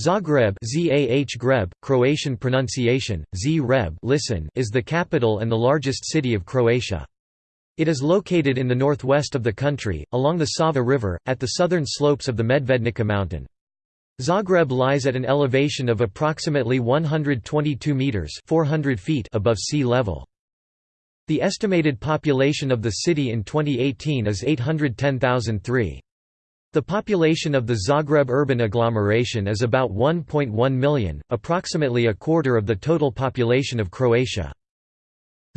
Zagreb Greb, Croatian pronunciation, Z-Reb listen is the capital and the largest city of Croatia. It is located in the northwest of the country, along the Sava River, at the southern slopes of the Medvednica mountain. Zagreb lies at an elevation of approximately 122 metres 400 feet above sea level. The estimated population of the city in 2018 is 810,003. The population of the Zagreb urban agglomeration is about 1.1 million, approximately a quarter of the total population of Croatia.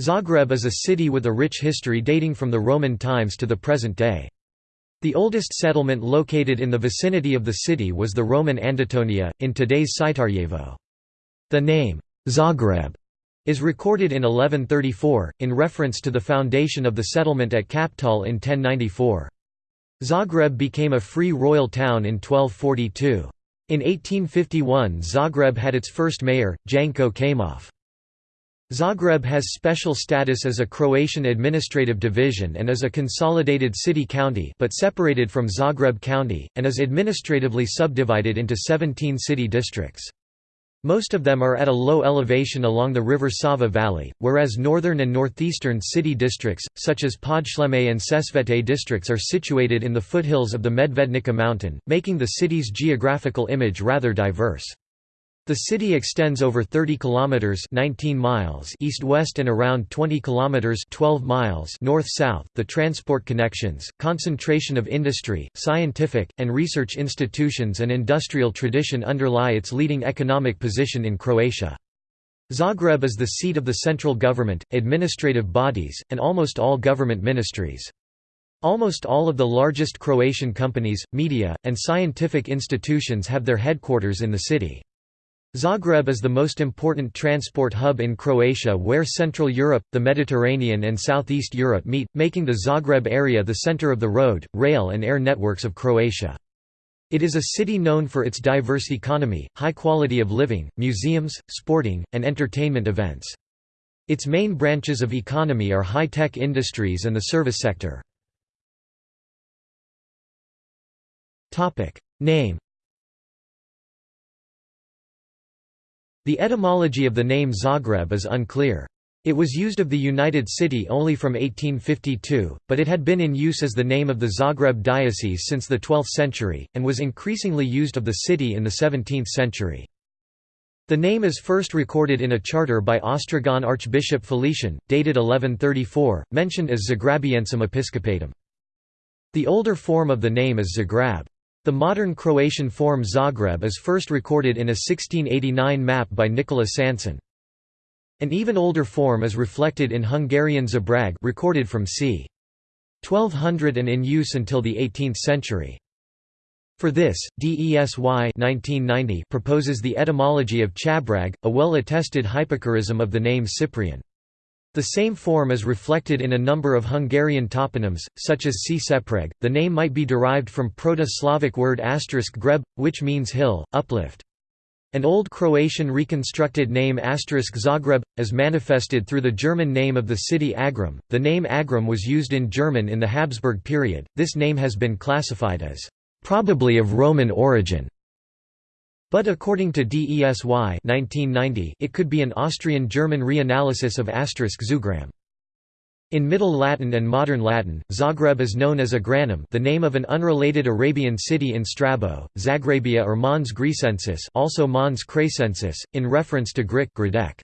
Zagreb is a city with a rich history dating from the Roman times to the present day. The oldest settlement located in the vicinity of the city was the Roman Andautonia, in today's Sitarjevo. The name, Zagreb, is recorded in 1134, in reference to the foundation of the settlement at Kaptol in 1094. Zagreb became a free royal town in 1242. In 1851 Zagreb had its first mayor, Janko Kamauf. Zagreb has special status as a Croatian administrative division and is a consolidated city-county but separated from Zagreb County, and is administratively subdivided into 17 city districts. Most of them are at a low elevation along the river Sava Valley, whereas northern and northeastern city districts, such as Podsljeme and Sesvete districts are situated in the foothills of the Medvednica mountain, making the city's geographical image rather diverse. The city extends over 30 kilometers 19 miles east-west and around 20 kilometers 12 miles north-south. The transport connections, concentration of industry, scientific and research institutions and industrial tradition underlie its leading economic position in Croatia. Zagreb is the seat of the central government, administrative bodies, and almost all government ministries. Almost all of the largest Croatian companies, media, and scientific institutions have their headquarters in the city. Zagreb is the most important transport hub in Croatia where Central Europe, the Mediterranean and Southeast Europe meet, making the Zagreb area the center of the road, rail and air networks of Croatia. It is a city known for its diverse economy, high quality of living, museums, sporting, and entertainment events. Its main branches of economy are high-tech industries and the service sector. Name The etymology of the name Zagreb is unclear. It was used of the United City only from 1852, but it had been in use as the name of the Zagreb diocese since the 12th century, and was increasingly used of the city in the 17th century. The name is first recorded in a charter by Ostrogan Archbishop Felician, dated 1134, mentioned as Zagrabiensum Episcopatum. The older form of the name is Zagreb. The modern Croatian form Zagreb is first recorded in a 1689 map by Nikola Sanson. An even older form is reflected in Hungarian Zabrag recorded from c. 1200 and in use until the 18th century. For this, DESY 1990 proposes the etymology of Chabrag, a well-attested hypocorism of the name Cyprian. The same form is reflected in a number of Hungarian toponyms, such as Sepreg. The name might be derived from Proto-Slavic word greb, which means hill, uplift. An Old Croatian reconstructed name Zagreb, as manifested through the German name of the city Agram. The name Agram was used in German in the Habsburg period. This name has been classified as probably of Roman origin. But according to DESY 1990, it could be an Austrian-German reanalysis of asterisk Zugram. In Middle Latin and Modern Latin, Zagreb is known as Agranum the name of an unrelated Arabian city in Strabo, Zagrabia or Mons Gricensis also Mons Cracensis, in reference to Grik Gradec.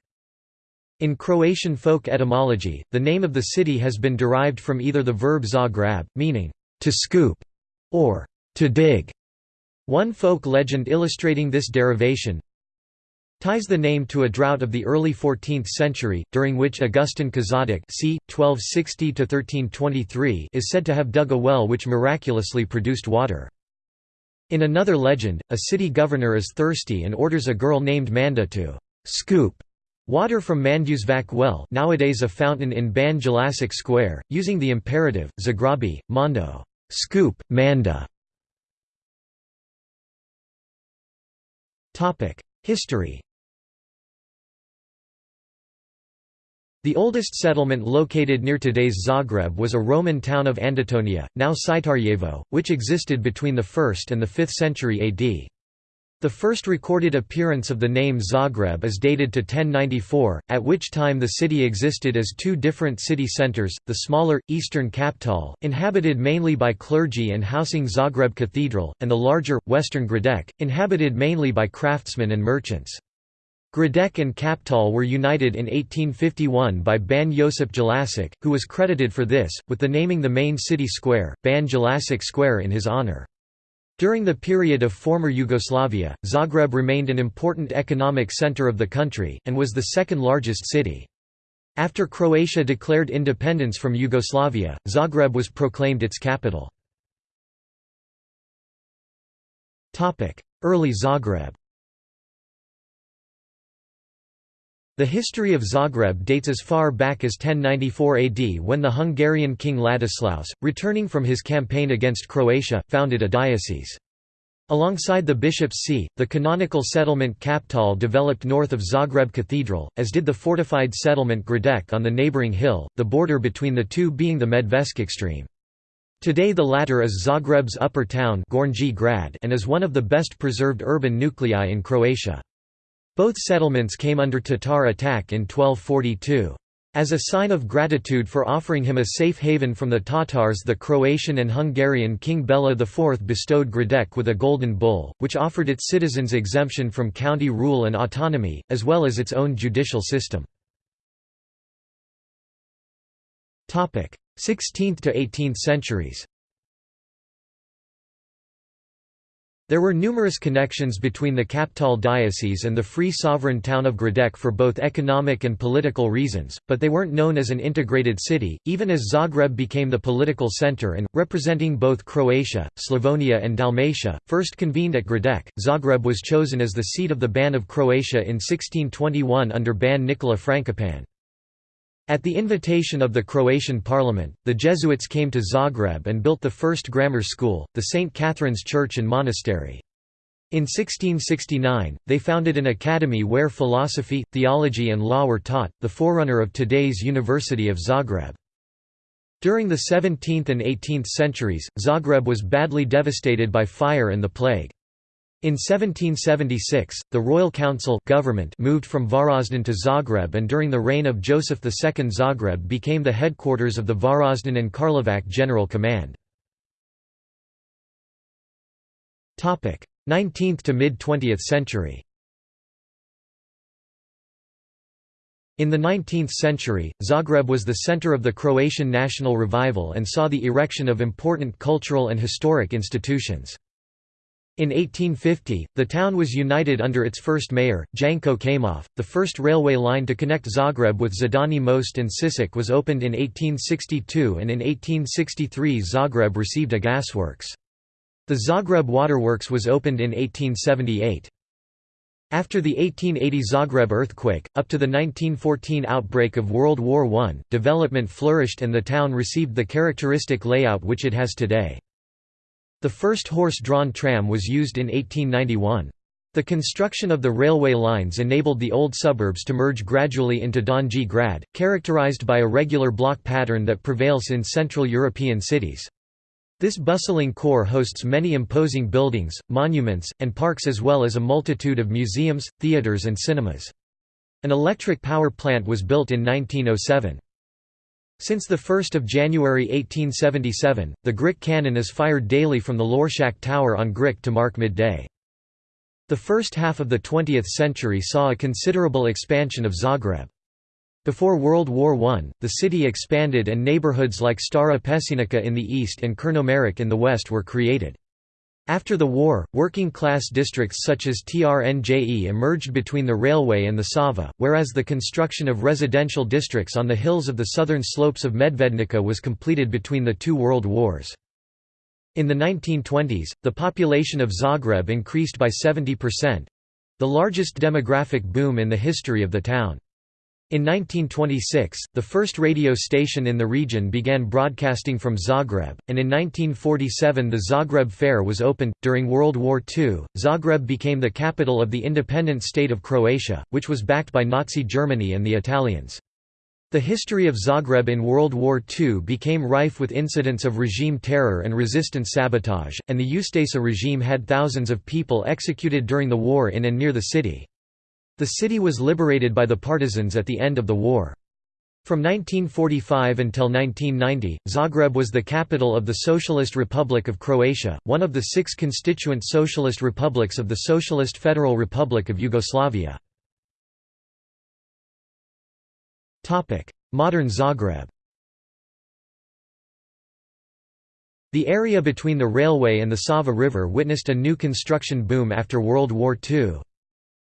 In Croatian folk etymology, the name of the city has been derived from either the verb zagrab, meaning, to scoop, or to dig, one folk legend illustrating this derivation ties the name to a drought of the early 14th century, during which Augustin Kazadok c. 1260 is said to have dug a well which miraculously produced water. In another legend, a city governor is thirsty and orders a girl named Manda to «scoop» water from Manduševac well nowadays a fountain in Ban Jelacic Square, using the imperative, Zagrabi, Mondo scoop, Manda. History The oldest settlement located near today's Zagreb was a Roman town of Andautonia, now Sitarjevo, which existed between the 1st and the 5th century AD. The first recorded appearance of the name Zagreb is dated to 1094, at which time the city existed as two different city centres, the smaller, eastern Kaptol, inhabited mainly by clergy and housing Zagreb Cathedral, and the larger, western Gradec, inhabited mainly by craftsmen and merchants. Gradec and Kaptol were united in 1851 by Ban Josip Jelacic, who was credited for this, with the naming the main city square, Ban Jelacic Square in his honour. During the period of former Yugoslavia, Zagreb remained an important economic center of the country, and was the second largest city. After Croatia declared independence from Yugoslavia, Zagreb was proclaimed its capital. Early Zagreb The history of Zagreb dates as far back as 1094 AD when the Hungarian king Ladislaus, returning from his campaign against Croatia, founded a diocese. Alongside the bishop's see, the canonical settlement Kaptol developed north of Zagreb Cathedral, as did the fortified settlement Gradec on the neighbouring hill, the border between the two being the Medveščak stream. Today the latter is Zagreb's upper town and is one of the best preserved urban nuclei in Croatia. Both settlements came under Tatar attack in 1242. As a sign of gratitude for offering him a safe haven from the Tatars the Croatian and Hungarian King Bela IV bestowed Gradec with a golden bull, which offered its citizens exemption from county rule and autonomy, as well as its own judicial system. 16th to 18th centuries There were numerous connections between the Kaptol diocese and the free sovereign town of Gradec for both economic and political reasons, but they weren't known as an integrated city, even as Zagreb became the political center and, representing both Croatia, Slavonia and Dalmatia, first convened at Gradec. Zagreb was chosen as the seat of the Ban of Croatia in 1621 under Ban Nikola Frankopan. At the invitation of the Croatian parliament, the Jesuits came to Zagreb and built the first grammar school, the St. Catherine's Church and Monastery. In 1669, they founded an academy where philosophy, theology and law were taught, the forerunner of today's University of Zagreb. During the 17th and 18th centuries, Zagreb was badly devastated by fire and the plague. In 1776, the Royal Council government moved from Varazdin to Zagreb and during the reign of Joseph II Zagreb became the headquarters of the Varazdin and Karlovac General Command. 19th to mid-20th century In the 19th century, Zagreb was the center of the Croatian national revival and saw the erection of important cultural and historic institutions. In 1850, the town was united under its first mayor, Janko Kamenov. The first railway line to connect Zagreb with Zidani Most and Sisak was opened in 1862 and in 1863 Zagreb received a gasworks. The Zagreb Waterworks was opened in 1878. After the 1880 Zagreb earthquake, up to the 1914 outbreak of World War I, development flourished and the town received the characteristic layout which it has today. The first horse-drawn tram was used in 1891. The construction of the railway lines enabled the old suburbs to merge gradually into Donji Grad, characterized by a regular block pattern that prevails in Central European cities. This bustling core hosts many imposing buildings, monuments, and parks as well as a multitude of museums, theaters and cinemas. An electric power plant was built in 1907. Since 1 January 1877, the Gric cannon is fired daily from the Lotrščak Tower on Gric to mark midday. The first half of the 20th century saw a considerable expansion of Zagreb. Before World War I, the city expanded and neighborhoods like Stara Peščenica in the east and Černomerec in the west were created. After the war, working-class districts such as Trnje emerged between the railway and the Sava, whereas the construction of residential districts on the hills of the southern slopes of Medvednica was completed between the two world wars. In the 1920s, the population of Zagreb increased by 70%—the largest demographic boom in the history of the town. In 1926, the first radio station in the region began broadcasting from Zagreb, and in 1947 the Zagreb Fair was opened. During World War II, Zagreb became the capital of the independent state of Croatia, which was backed by Nazi Germany and the Italians. The history of Zagreb in World War II became rife with incidents of regime terror and resistance sabotage, and the Ustaša regime had thousands of people executed during the war in and near the city. The city was liberated by the partisans at the end of the war. From 1945 until 1990, Zagreb was the capital of the Socialist Republic of Croatia, one of the six constituent socialist republics of the Socialist Federal Republic of Yugoslavia. Modern Zagreb The area between the railway and the Sava River witnessed a new construction boom after World War II.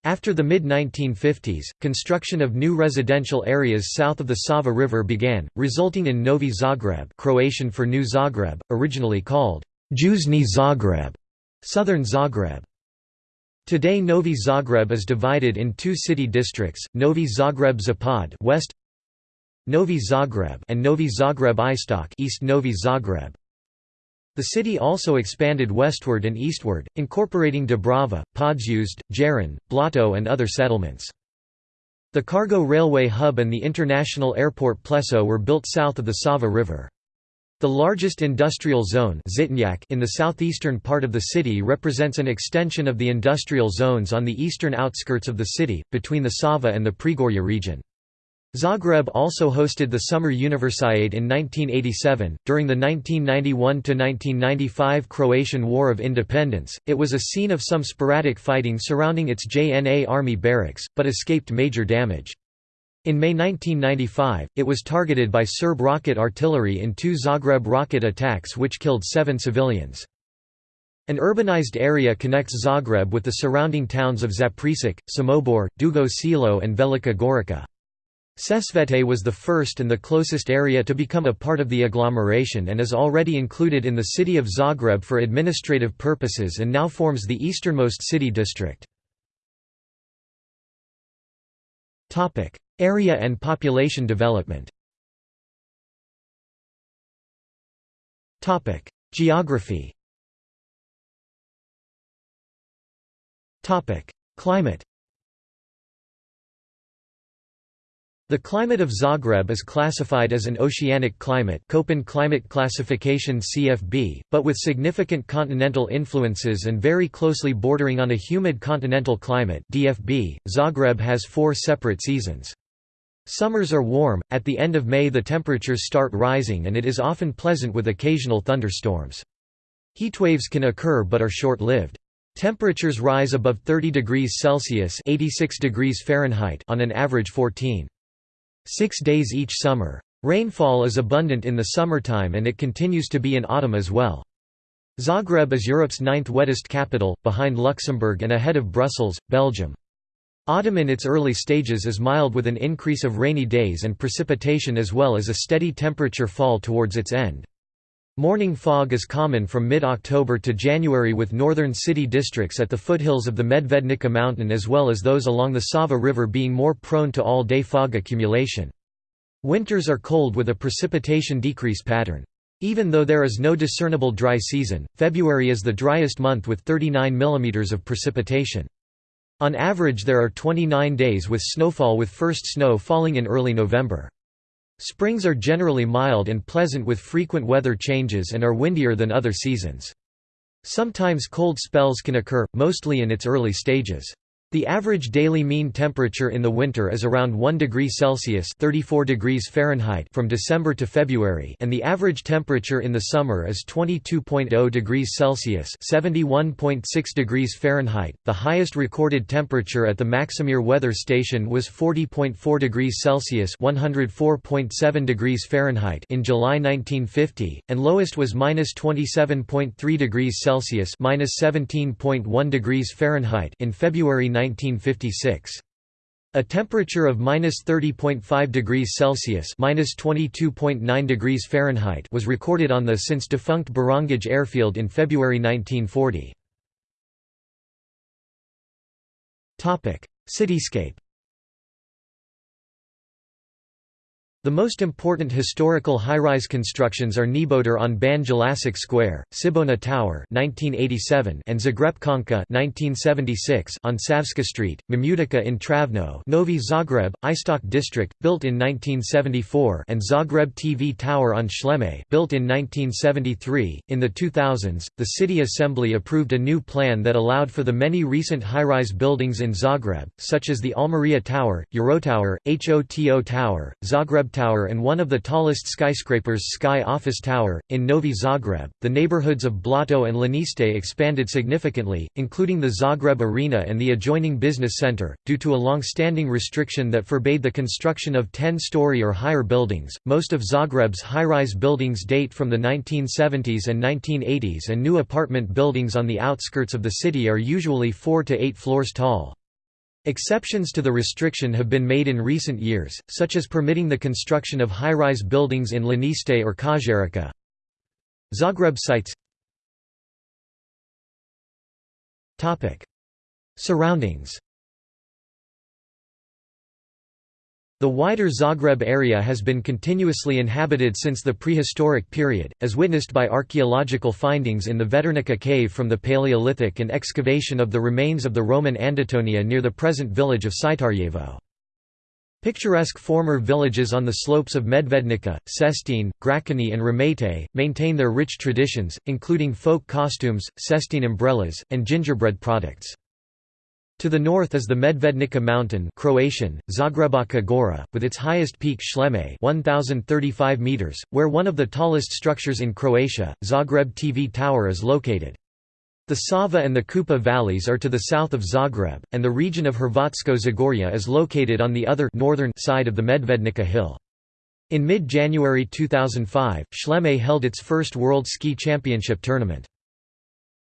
After the mid-1950s, construction of new residential areas south of the Sava River began, resulting in Novi Zagreb Croatian for New Zagreb, originally called Južni Zagreb, Southern Zagreb. Today Novi Zagreb is divided in two city districts, Novi Zagreb Zapad west, Novi Zagreb and Novi Zagreb Istok East Novi Zagreb. The city also expanded westward and eastward, incorporating Dubrava, Podzeušt, Jarun, Blato and other settlements. The cargo railway hub and the international airport Pleso were built south of the Sava River. The largest industrial zone in the southeastern part of the city represents an extension of the industrial zones on the eastern outskirts of the city, between the Sava and the Prigorje region. Zagreb also hosted the Summer Universiade in 1987. During the 1991 1995 Croatian War of Independence, it was a scene of some sporadic fighting surrounding its JNA army barracks, but escaped major damage. In May 1995, it was targeted by Serb rocket artillery in two Zagreb rocket attacks which killed seven civilians. An urbanized area connects Zagreb with the surrounding towns of Zaprešić, Samobor, Dugo Selo and Velika Gorica. Sesvete was the first and the closest area to become a part of the agglomeration and is already included in the city of Zagreb for administrative purposes and now forms the easternmost city district. Area and population development. Geography. Climate The climate of Zagreb is classified as an oceanic climate Köppen climate classification CFB, but with significant continental influences and very closely bordering on a humid continental climate DFB. .Zagreb has four separate seasons. Summers are warm, at the end of May the temperatures start rising and it is often pleasant with occasional thunderstorms. Heatwaves can occur but are short-lived. Temperatures rise above 30 degrees Celsius 86 degrees Fahrenheit on an average 14. Six days each summer. Rainfall is abundant in the summertime and it continues to be in autumn as well. Zagreb is Europe's ninth wettest capital, behind Luxembourg and ahead of Brussels, Belgium. Autumn in its early stages is mild with an increase of rainy days and precipitation as well as a steady temperature fall towards its end. Morning fog is common from mid-October to January with northern city districts at the foothills of the Medvednica mountain as well as those along the Sava River being more prone to all-day fog accumulation. Winters are cold with a precipitation decrease pattern. Even though there is no discernible dry season, February is the driest month with 39 mm of precipitation. On average there are 29 days with snowfall with first snow falling in early November. Springs are generally mild and pleasant with frequent weather changes and are windier than other seasons. Sometimes cold spells can occur, mostly in its early stages. The average daily mean temperature in the winter is around 1 degree Celsius (34 degrees Fahrenheit) from December to February, and the average temperature in the summer is 22.0 degrees Celsius (71.6 degrees Fahrenheit). The highest recorded temperature at the Maksimir weather station was 40.4 degrees Celsius (104.7 degrees Fahrenheit) in July 1950, and lowest was -27.3 degrees Celsius (17.1 degrees Fahrenheit) in February 1956. A temperature of -30.5 degrees Celsius (-22.9 degrees Fahrenheit) was recorded on the since defunct Borongaj airfield in February 1940. Topic: Cityscape. The most important historical high-rise constructions are Neboder on Ban Jelacic Square, Cibona Tower (1987) and Zagrepčanka (1976) on Savska Street, Mamutica in Travno, Novi Zagreb, Istok District, built in 1974, and Zagreb TV Tower on Sljeme, built in 1973. In the 2000s, the city assembly approved a new plan that allowed for the many recent high-rise buildings in Zagreb, such as the Almeria Tower, Eurotower, HOTO Tower, Zagreb Tower and one of the tallest skyscrapers Sky Office Tower, in Novi Zagreb. The neighborhoods of Blato and Lanište expanded significantly, including the Zagreb Arena and the adjoining business center, due to a long-standing restriction that forbade the construction of 10-story or higher buildings. Most of Zagreb's high-rise buildings date from the 1970s and 1980s and new apartment buildings on the outskirts of the city are usually 4 to 8 floors tall. Exceptions to the restriction have been made in recent years, such as permitting the construction of high-rise buildings in Lanište or Kozarica. Zagreb sites. Surroundings The wider Zagreb area has been continuously inhabited since the prehistoric period, as witnessed by archaeological findings in the Veternica cave from the Paleolithic and excavation of the remains of the Roman Andautonia near the present village of Sitarjevo. Picturesque former villages on the slopes of Medvednica, Sestin, Grakini and Ramete, maintain their rich traditions, including folk costumes, Sestin umbrellas, and gingerbread products. To the north is the Medvednica mountain Croatian, Zagrebačka Gora, with its highest peak Sljeme 1,035 meters, where one of the tallest structures in Croatia, Zagreb TV Tower is located. The Sava and the Kupa valleys are to the south of Zagreb, and the region of Hrvatsko Zagorje is located on the other northern side of the Medvednica hill. In mid-January 2005, Sljeme held its first World Ski Championship tournament.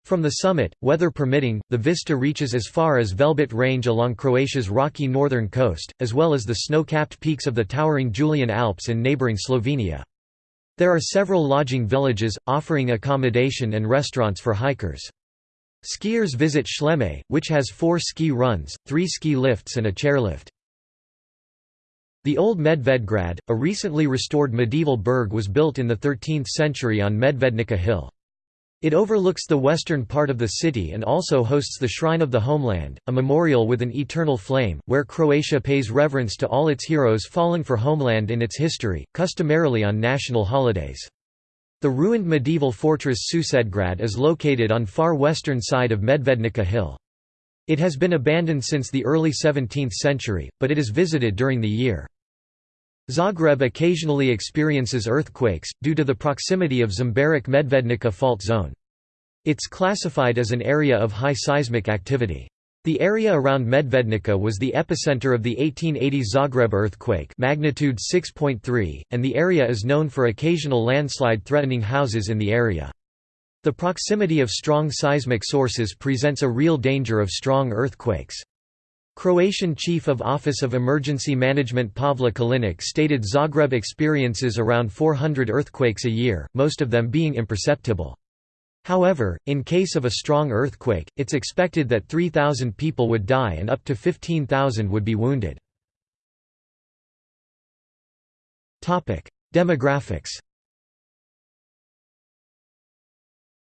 From the summit, weather permitting, the vista reaches as far as Velebit Range along Croatia's rocky northern coast, as well as the snow-capped peaks of the towering Julian Alps in neighbouring Slovenia. There are several lodging villages, offering accommodation and restaurants for hikers. Skiers visit Sljeme, which has four ski runs, three ski lifts and a chairlift. The old Medvedgrad, a recently restored medieval burg was built in the 13th century on Medvednica hill. It overlooks the western part of the city and also hosts the Shrine of the Homeland, a memorial with an eternal flame, where Croatia pays reverence to all its heroes fallen for homeland in its history, customarily on national holidays. The ruined medieval fortress Susedgrad is located on far western side of Medvednica hill. It has been abandoned since the early 17th century, but it is visited during the year. Zagreb occasionally experiences earthquakes, due to the proximity of Žumberak Medvednica fault zone. It's classified as an area of high seismic activity. The area around Medvednica was the epicenter of the 1880 Zagreb earthquake magnitude 6.3, and the area is known for occasional landslide threatening houses in the area. The proximity of strong seismic sources presents a real danger of strong earthquakes. Croatian Chief of Office of Emergency Management Pavle Kalinic stated Zagreb experiences around 400 earthquakes a year, most of them being imperceptible. However, in case of a strong earthquake, it's expected that 3,000 people would die and up to 15,000 would be wounded. Demographics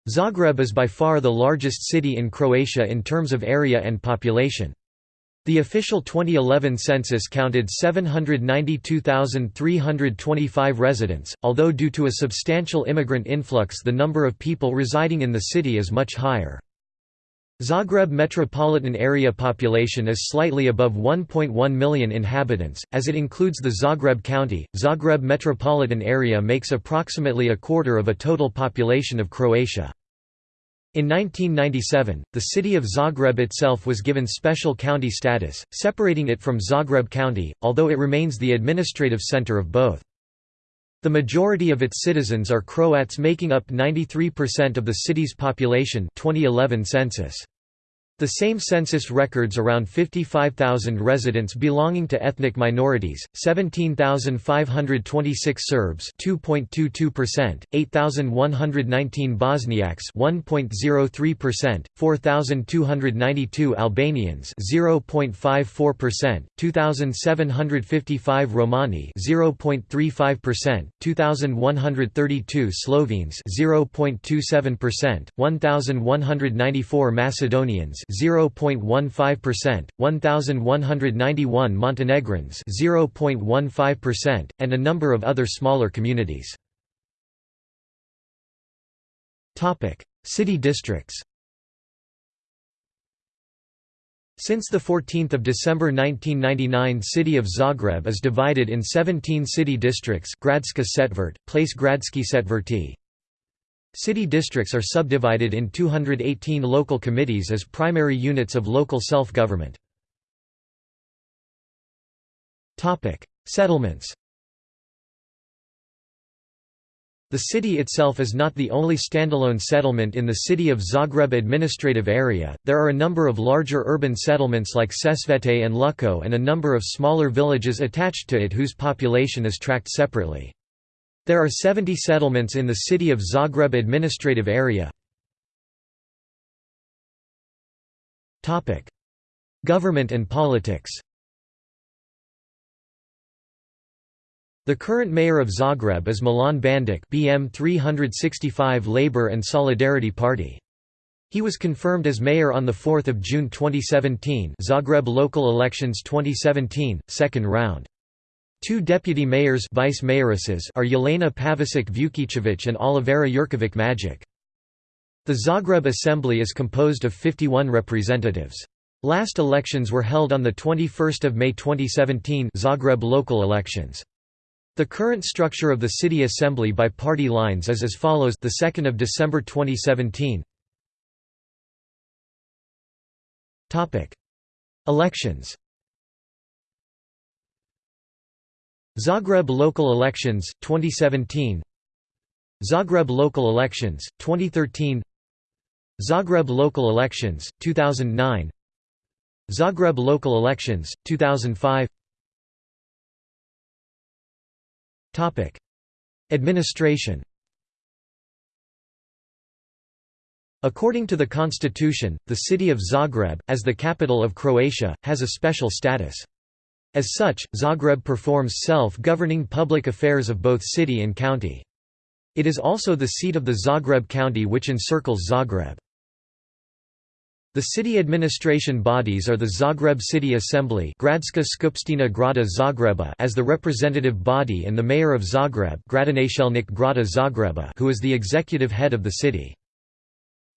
Zagreb is by far the largest city in Croatia in terms of area and population. The official 2011 census counted 792,325 residents, although due to a substantial immigrant influx the number of people residing in the city is much higher. Zagreb metropolitan area population is slightly above 1.1 million inhabitants, as it includes the Zagreb County. Zagreb metropolitan area makes approximately a quarter of a total population of Croatia. In 1997, the city of Zagreb itself was given special county status, separating it from Zagreb County, although it remains the administrative center of both. The majority of its citizens are Croats making up 93% of the city's population 2011 census. The same census records around 55,000 residents belonging to ethnic minorities, 17,526 Serbs 2.22%, 8,119 Bosniaks 1.03%, 4,292 Albanians 0.54%, 2,755 Romani 0.35%, 2,132 Slovenes 0.27%, 1,194 Macedonians 0.15%, 1191 Montenegrins 0.15%, and a number of other smaller communities. Topic: City districts. Since 14 December 1999 city of Zagreb is divided in 17 city districts Gradska Setvert, Place Gradski Setverti, City districts are subdivided in 218 local committees as primary units of local self-government. Settlements The city itself is not the only standalone settlement in the city of Zagreb administrative area, there are a number of larger urban settlements like Sesvete and Lučko and a number of smaller villages attached to it whose population is tracked separately. There are 70 settlements in the city of Zagreb administrative area. Government and politics The current mayor of Zagreb is Milan Bandic BM 365 Labour and Solidarity Party. He was confirmed as mayor on 4 June 2017 Zagreb local elections 2017, second round. Two deputy mayors vice mayoresses are Jelena Pavasic Vukicevic and Olivera Jurkovic Magic. The Zagreb Assembly is composed of 51 representatives. Last elections were held on 21 May 2017 Zagreb local elections. The current structure of the city assembly by party lines is as follows the 2nd of December 2017 Topic Elections Zagreb local elections 2017 Zagreb local elections 2013 Zagreb local elections 2009 Zagreb local elections 2005 Topic. Administration According to the constitution, the city of Zagreb, as the capital of Croatia, has a special status. As such, Zagreb performs self-governing public affairs of both city and county. It is also the seat of the Zagreb county which encircles Zagreb. The city administration bodies are the Zagreb City Assembly Gradska Skupština Grada Zagreba as the representative body and the mayor of Zagreb Grada Zagreba who is the executive head of the city.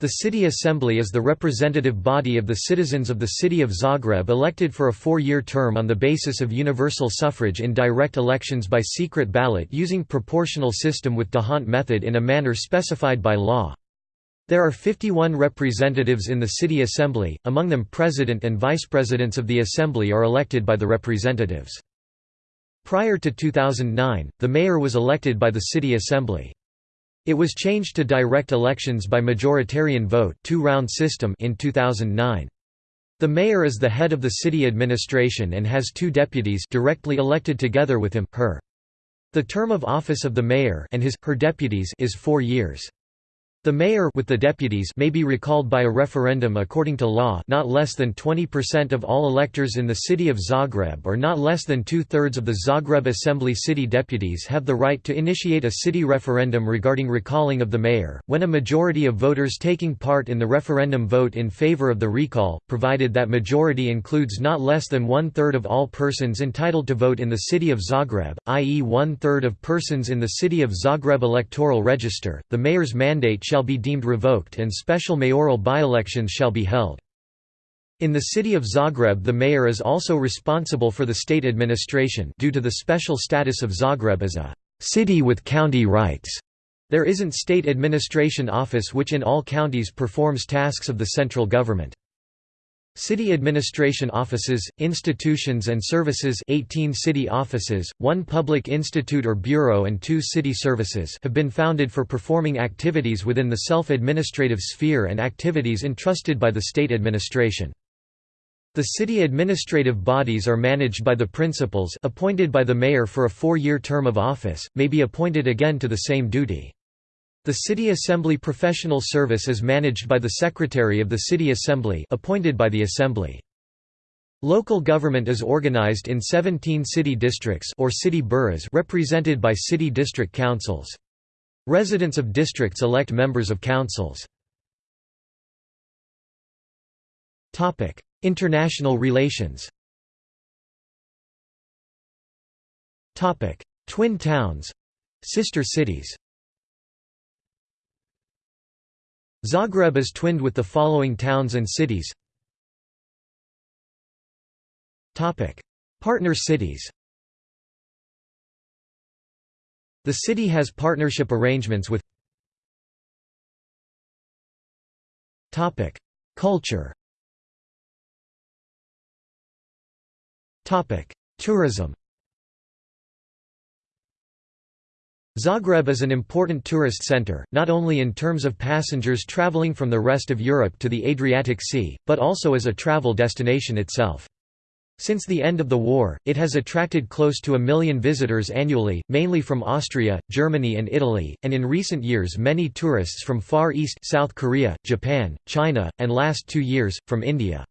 The City Assembly is the representative body of the citizens of the city of Zagreb elected for a four-year term on the basis of universal suffrage in direct elections by secret ballot using proportional system with D'Hondt method in a manner specified by law. There are 51 representatives in the City Assembly, among them president and vice-presidents of the Assembly are elected by the representatives. Prior to 2009, the mayor was elected by the City Assembly. It was changed to direct elections by majoritarian vote two-round system in 2009. The mayor is the head of the city administration and has two deputies directly elected together with him, her. The term of office of the mayor and his, her deputies is four years. The mayor with the deputies may be recalled by a referendum according to law not less than 20% of all electors in the city of Zagreb or not less than two-thirds of the Zagreb Assembly city deputies have the right to initiate a city referendum regarding recalling of the mayor, when a majority of voters taking part in the referendum vote in favor of the recall, provided that majority includes not less than one-third of all persons entitled to vote in the city of Zagreb, i.e. one-third of persons in the city of Zagreb electoral register, the mayor's mandate shall be deemed revoked and special mayoral by-elections shall be held. In the city of Zagreb the mayor is also responsible for the state administration due to the special status of Zagreb as a «city with county rights». There isn't state administration office which in all counties performs tasks of the central government. City administration offices, institutions and services 18 city offices, one public institute or bureau and two city services have been founded for performing activities within the self-administrative sphere and activities entrusted by the state administration. The city administrative bodies are managed by the principals appointed by the mayor for a four-year term of office, may be appointed again to the same duty. The City Assembly Professional Service is managed by the Secretary of the City Assembly appointed by the Assembly. Local government is organized in 17 city districts or city boroughs represented by city district councils. Residents of districts elect members of councils. Topic: International relations Topic: Twin towns — sister cities Zagreb is twinned with the following towns and cities. Partner cities. The city has partnership arrangements with Culture. Tourism Zagreb is an important tourist center, not only in terms of passengers traveling from the rest of Europe to the Adriatic Sea, but also as a travel destination itself. Since the end of the war, it has attracted close to a million visitors annually, mainly from Austria, Germany and Italy, and in recent years many tourists from Far East South Korea, Japan, China, and last two years, from India.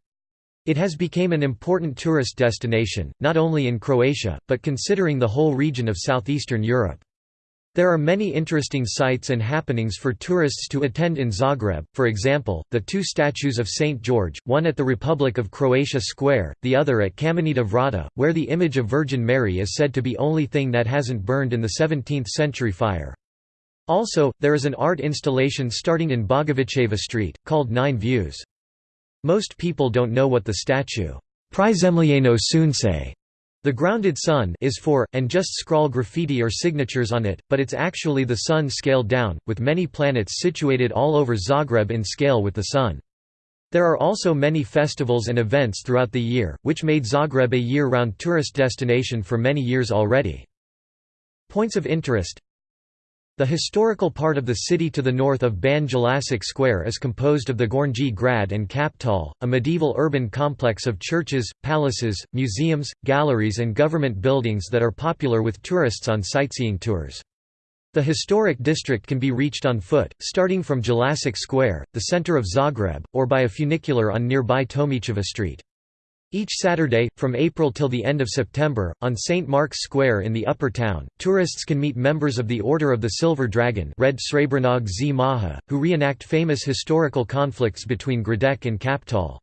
It has become an important tourist destination, not only in Croatia, but considering the whole region of southeastern Europe. There are many interesting sites and happenings for tourists to attend in Zagreb, for example, the two statues of St. George, one at the Republic of Croatia Square, the other at Kamenita Vrata, where the image of Virgin Mary is said to be only thing that hasn't burned in the 17th-century fire. Also, there is an art installation starting in Bogovićeva Street, called Nine Views. Most people don't know what the statue, Prizemljeno Sunce the grounded sun is for, and just scrawl graffiti or signatures on it, but it's actually the sun scaled down, with many planets situated all over Zagreb in scale with the sun. There are also many festivals and events throughout the year, which made Zagreb a year-round tourist destination for many years already. Points of interest the historical part of the city to the north of Ban Jelacic Square is composed of the Gornji Grad and Kaptol, a medieval urban complex of churches, palaces, museums, galleries and government buildings that are popular with tourists on sightseeing tours. The historic district can be reached on foot, starting from Jelacic Square, the center of Zagreb, or by a funicular on nearby Tomićeva Street. Each Saturday, from April till the end of September, on St. Mark's Square in the Upper Town, tourists can meet members of the Order of the Silver Dragon Red Z Maha, who reenact famous historical conflicts between Gradec and Kaptol.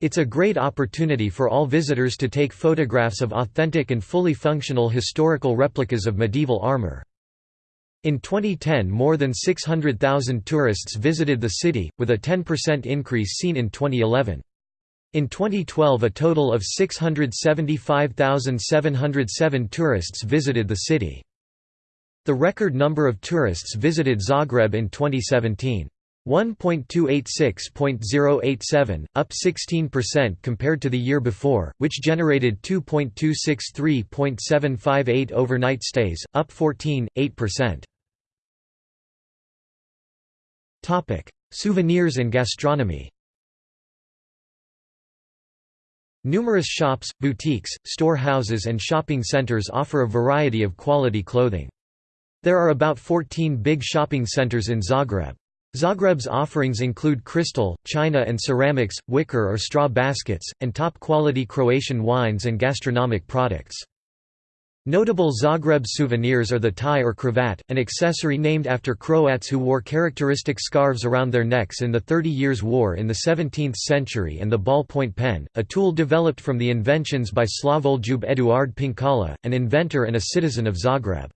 It's a great opportunity for all visitors to take photographs of authentic and fully functional historical replicas of medieval armor. In 2010 more than 600,000 tourists visited the city, with a 10% increase seen in 2011. In 2012 a total of 675,707 tourists visited the city. The record number of tourists visited Zagreb in 2017. 1.286.087, up 16% compared to the year before, which generated 2.263.758 overnight stays, up 14.8%. Souvenirs and gastronomy Numerous shops, boutiques, storehouses and shopping centers offer a variety of quality clothing. There are about 14 big shopping centers in Zagreb. Zagreb's offerings include crystal, china and ceramics, wicker or straw baskets, and top-quality Croatian wines and gastronomic products. Notable Zagreb souvenirs are the tie or cravat, an accessory named after Croats who wore characteristic scarves around their necks in the Thirty Years' War in the 17th century and the ballpoint pen, a tool developed from the inventions by Slavoljub Eduard Penkala, an inventor and a citizen of Zagreb.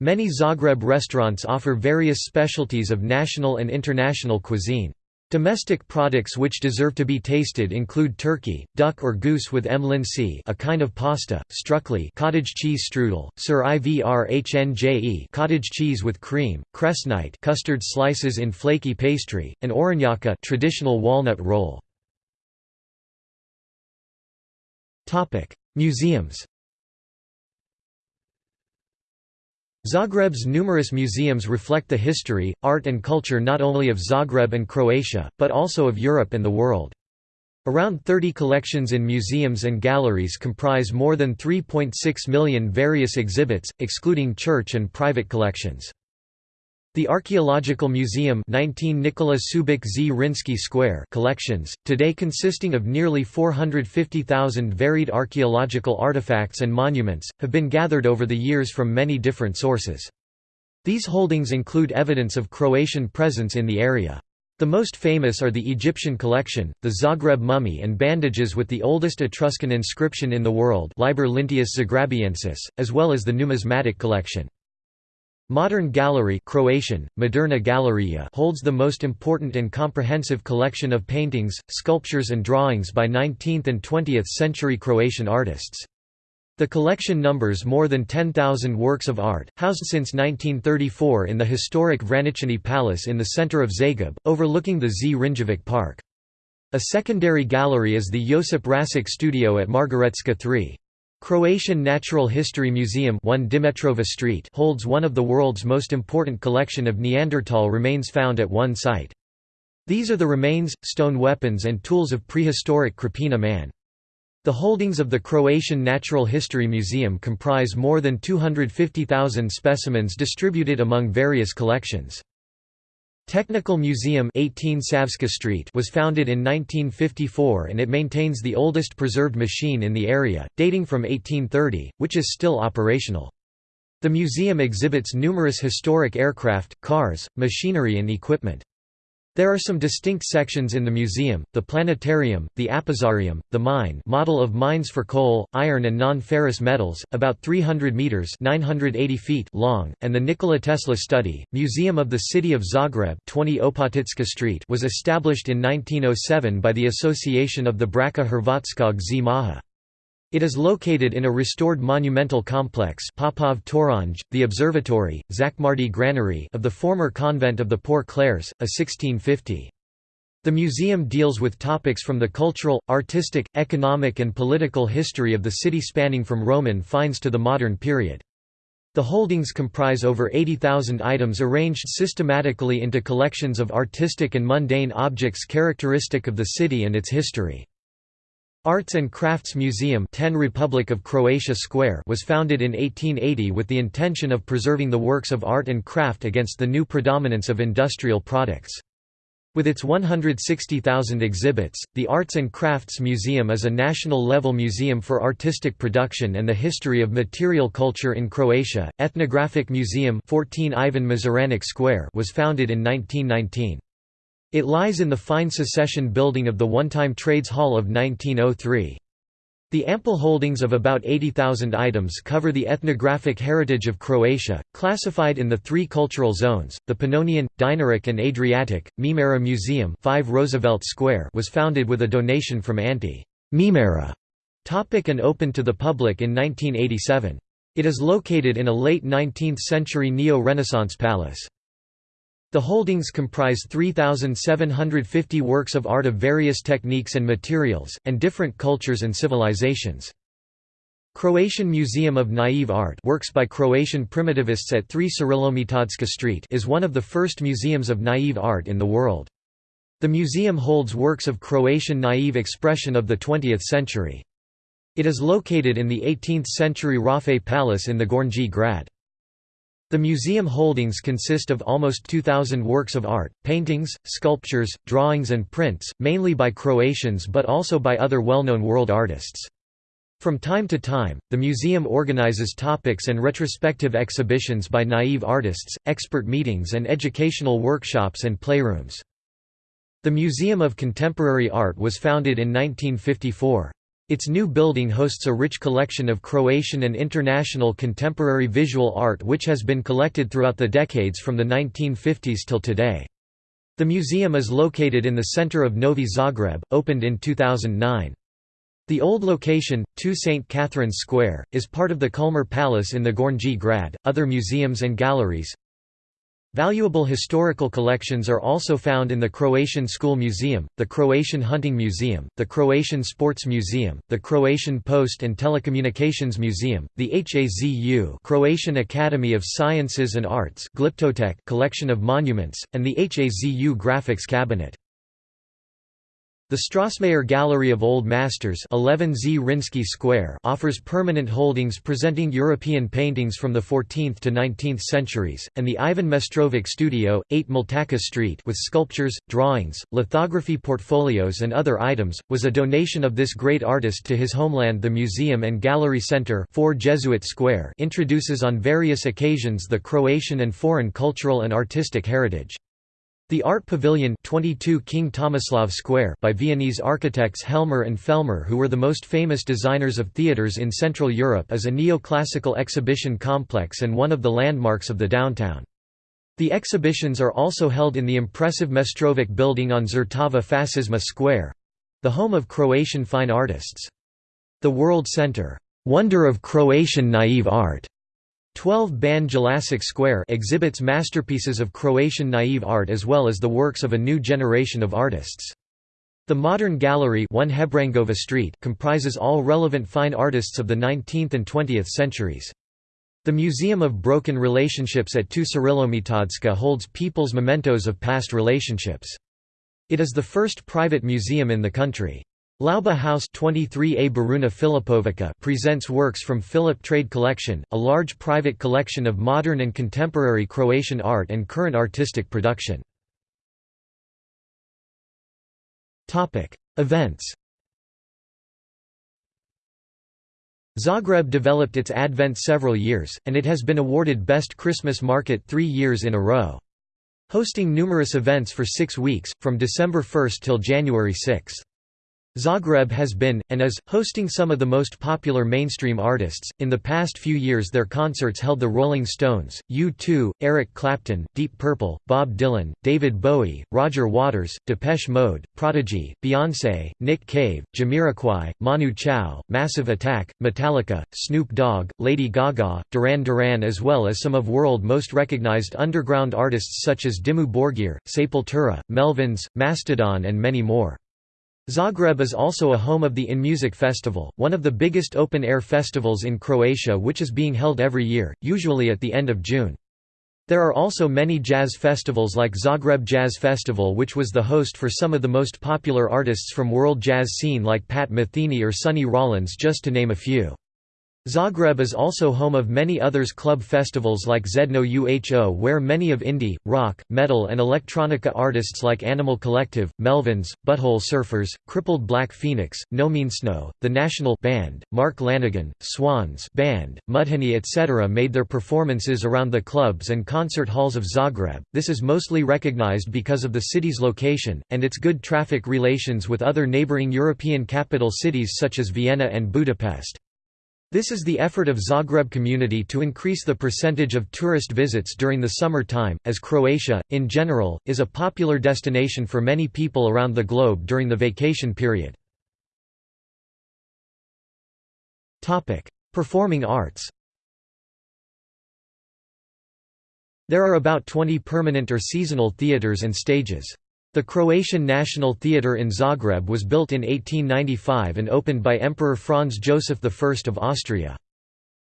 Many Zagreb restaurants offer various specialties of national and international cuisine. Domestic products which deserve to be tasted include turkey, duck or goose with M. lindsay a kind of pasta, struckli cottage cheese strudel, sir ivrhnje cottage cheese with cream, cresnite custard slices in flaky pastry, and oranyaka traditional walnut roll. Museums Zagreb's numerous museums reflect the history, art and culture not only of Zagreb and Croatia, but also of Europe and the world. Around 30 collections in museums and galleries comprise more than 3.6 million various exhibits, excluding church and private collections. The Archaeological Museum 19 Nikola Subik Zrinski Square collections, today consisting of nearly 450,000 varied archaeological artifacts and monuments, have been gathered over the years from many different sources. These holdings include evidence of Croatian presence in the area. The most famous are the Egyptian collection, the Zagreb mummy and bandages with the oldest Etruscan inscription in the world Liber Linteus Zagrabiensis, as well as the numismatic collection. Modern Gallery Croatian, Moderna Galerija holds the most important and comprehensive collection of paintings, sculptures and drawings by 19th and 20th century Croatian artists. The collection numbers more than 10,000 works of art, housed since 1934 in the historic Vraničani Palace in the center of Zagreb, overlooking the Zrinjevci Park. A secondary gallery is the Josip Račić Studio at Margaretska 3. Croatian Natural History Museum 1 Demetrova Street holds one of the world's most important collection of Neanderthal remains found at one site. These are the remains, stone weapons and tools of prehistoric Krapina man. The holdings of the Croatian Natural History Museum comprise more than 250,000 specimens distributed among various collections. Technical Museum 18 Savska Street was founded in 1954 and it maintains the oldest preserved machine in the area, dating from 1830, which is still operational. The museum exhibits numerous historic aircraft, cars, machinery and equipment. There are some distinct sections in the museum, the planetarium, the apothecarium, the mine model of mines for coal, iron and non-ferrous metals, about 300 metres 980 feet long, and the Nikola Tesla study. Museum of the City of Zagreb 20 Opatička Street was established in 1907 by the Association of the Braća Hrvatskog Zmaja. It is located in a restored monumental complex Popov toranj, the observatory, Zakmardi Granary of the former convent of the Poor Clares, a 1650. The museum deals with topics from the cultural, artistic, economic and political history of the city spanning from Roman finds to the modern period. The holdings comprise over 80,000 items arranged systematically into collections of artistic and mundane objects characteristic of the city and its history. Arts and Crafts Museum 10 Republic of Croatia Square was founded in 1880 with the intention of preserving the works of art and craft against the new predominance of industrial products. With its 160,000 exhibits, the Arts and Crafts Museum is a national-level museum for artistic production and the history of material culture in Croatia. Ethnographic Museum 14 Ivan Mažuranić Square was founded in 1919. It lies in the fine secession building of the one-time Trades Hall of 1903. The ample holdings of about 80,000 items cover the ethnographic heritage of Croatia, classified in the three cultural zones, the Pannonian, Dinaric and Adriatic. Mimara Museum 5 Roosevelt Square was founded with a donation from Ante Mimara Topić and opened to the public in 1987. It is located in a late 19th-century Neo-Renaissance palace. The holdings comprise 3,750 works of art of various techniques and materials, and different cultures and civilizations. Croatian Museum of Naive Art works by Croatian primitivists at 3 Ćirilometodska Street is one of the first museums of naive art in the world. The museum holds works of Croatian naive expression of the 20th century. It is located in the 18th-century Raffay Palace in the Gornji Grad. The museum holdings consist of almost 2,000 works of art, paintings, sculptures, drawings and prints, mainly by Croatians but also by other well-known world artists. From time to time, the museum organizes topics and retrospective exhibitions by naive artists, expert meetings and educational workshops and playrooms. The Museum of Contemporary Art was founded in 1954. Its new building hosts a rich collection of Croatian and international contemporary visual art which has been collected throughout the decades from the 1950s till today. The museum is located in the center of Novi Zagreb, opened in 2009. The old location, 2 St. Catherine's Square, is part of the Kulmer Palace in the Gornji Grad. Other museums and galleries Valuable historical collections are also found in the Croatian School Museum, the Croatian Hunting Museum, the Croatian Sports Museum, the Croatian Post and Telecommunications Museum, the HAZU Croatian Academy of Sciences and Arts Glyptotheque collection of monuments, and the HAZU Graphics Cabinet. The Strossmayer Gallery of Old Masters 11 Zrinski Square offers permanent holdings presenting European paintings from the 14th to 19th centuries, and the Ivan Mestrovic Studio, 8 Mletačka Street with sculptures, drawings, lithography portfolios and other items, was a donation of this great artist to his homeland The Museum and Gallery Center 4 Jesuit Square introduces on various occasions the Croatian and foreign cultural and artistic heritage. The Art Pavilion 22 King Tomislav Square by Viennese architects Helmer and Fellner who were the most famous designers of theatres in Central Europe is a neoclassical exhibition complex and one of the landmarks of the downtown. The exhibitions are also held in the impressive Mestrovic building on Zrtava Fascisma Square—the home of Croatian fine artists. The World Center, "'Wonder of Croatian Naive Art' 12 Ban Jelacic Square exhibits masterpieces of Croatian naive art as well as the works of a new generation of artists. The Modern Gallery 1 Hebrangova Street comprises all relevant fine artists of the 19th and 20th centuries. The Museum of Broken Relationships at Tu Ćirilometodska holds people's mementos of past relationships. It is the first private museum in the country. Lauba House 23A Baruna Filipovica presents works from Filip Trade Collection, a large private collection of modern and contemporary Croatian art and current artistic production. Events Zagreb developed its Advent several years, and it has been awarded Best Christmas Market three years in a row. Hosting numerous events for six weeks, from December 1 till January 6. Zagreb has been, and is, hosting some of the most popular mainstream artists. In the past few years, their concerts held the Rolling Stones, U2, Eric Clapton, Deep Purple, Bob Dylan, David Bowie, Roger Waters, Depeche Mode, Prodigy, Beyoncé, Nick Cave, Jamiroquai, Manu Chao, Massive Attack, Metallica, Snoop Dogg, Lady Gaga, Duran Duran, as well as some of world most recognized underground artists such as Dimmu Borgir, Sepultura, Melvins, Mastodon, and many more. Zagreb is also a home of the InMusic Festival, one of the biggest open-air festivals in Croatia which is being held every year, usually at the end of June. There are also many jazz festivals like Zagreb Jazz Festival which was the host for some of the most popular artists from world jazz scene like Pat Metheny or Sonny Rollins just to name a few. Zagreb is also home of many others club festivals like Žedno UHO where many of indie, rock, metal and electronica artists like Animal Collective, Melvins, Butthole Surfers, Crippled Black Phoenix, No Means No, The National Band, Mark Lanegan, Swans Band, Mudhoney etc. made their performances around the clubs and concert halls of Zagreb. This is mostly recognized because of the city's location, and its good traffic relations with other neighboring European capital cities such as Vienna and Budapest. This is the effort of Zagreb community to increase the percentage of tourist visits during the summer time, as Croatia, in general, is a popular destination for many people around the globe during the vacation period. Performing arts There are about 20 permanent or seasonal theatres and stages. The Croatian National Theatre in Zagreb was built in 1895 and opened by Emperor Franz Joseph I of Austria.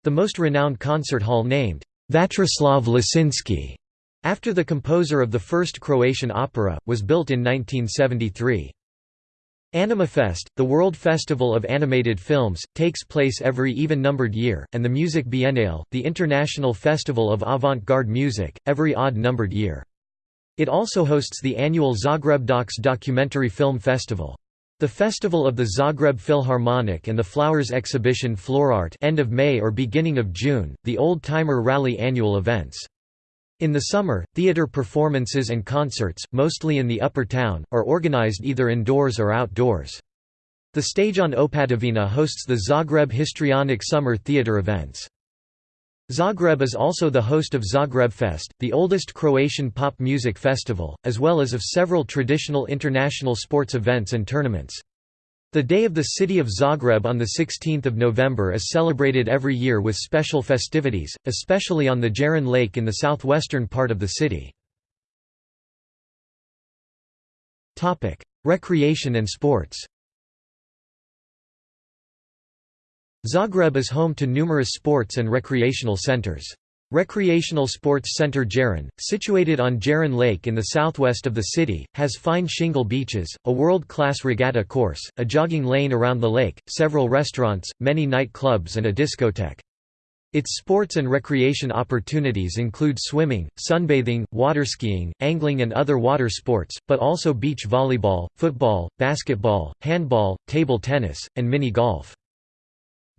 The most renowned concert hall named Vatroslav Lisinski, after the composer of the first Croatian opera, was built in 1973. Animafest, the World Festival of Animated Films, takes place every even-numbered year, and the Music Biennale, the International Festival of Avant-Garde Music, every odd-numbered year. It also hosts the annual Zagreb Docs documentary film festival. The Festival of the Zagreb Philharmonic and the Flowers Exhibition Florart end of May or beginning of June, the Old Timer Rally annual events. In the summer, theater performances and concerts, mostly in the upper town, are organized either indoors or outdoors. The stage on Opatovina hosts the Zagreb Histrionic Summer Theater events. Zagreb is also the host of Zagrebfest, the oldest Croatian pop music festival, as well as of several traditional international sports events and tournaments. The Day of the City of Zagreb on 16 November is celebrated every year with special festivities, especially on the Jarun Lake in the southwestern part of the city. Recreation and sports Zagreb is home to numerous sports and recreational centers. Recreational Sports Center Jarun, situated on Jarun Lake in the southwest of the city, has fine shingle beaches, a world-class regatta course, a jogging lane around the lake, several restaurants, many night clubs and a discotheque. Its sports and recreation opportunities include swimming, sunbathing, waterskiing, angling and other water sports, but also beach volleyball, football, basketball, handball, table tennis, and mini-golf.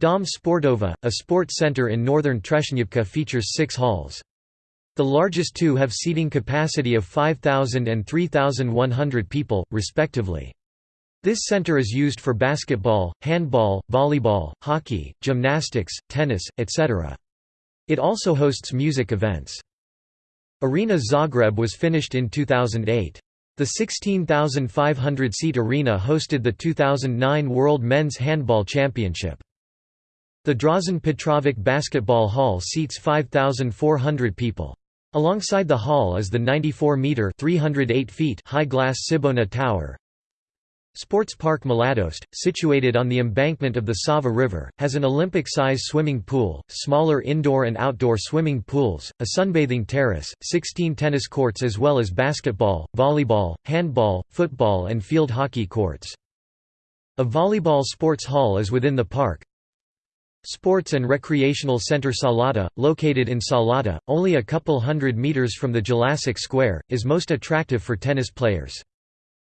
Dom Sportova, a sports center in northern Trešnjevka features six halls. The largest two have seating capacity of 5,000 and 3,100 people, respectively. This center is used for basketball, handball, volleyball, hockey, gymnastics, tennis, etc. It also hosts music events. Arena Zagreb was finished in 2008. The 16,500-seat arena hosted the 2009 World Men's Handball Championship. The Dražen Petrovic Basketball Hall seats 5,400 people. Alongside the hall is the 94-metre high glass Cibona Tower. Sports Park Mladost, situated on the embankment of the Sava River, has an Olympic-size swimming pool, smaller indoor and outdoor swimming pools, a sunbathing terrace, 16 tennis courts as well as basketball, volleyball, handball, football and field hockey courts. A volleyball sports hall is within the park, Sports and Recreational Center Salata, located in Salata, only a couple hundred meters from the Jelačić Square, is most attractive for tennis players.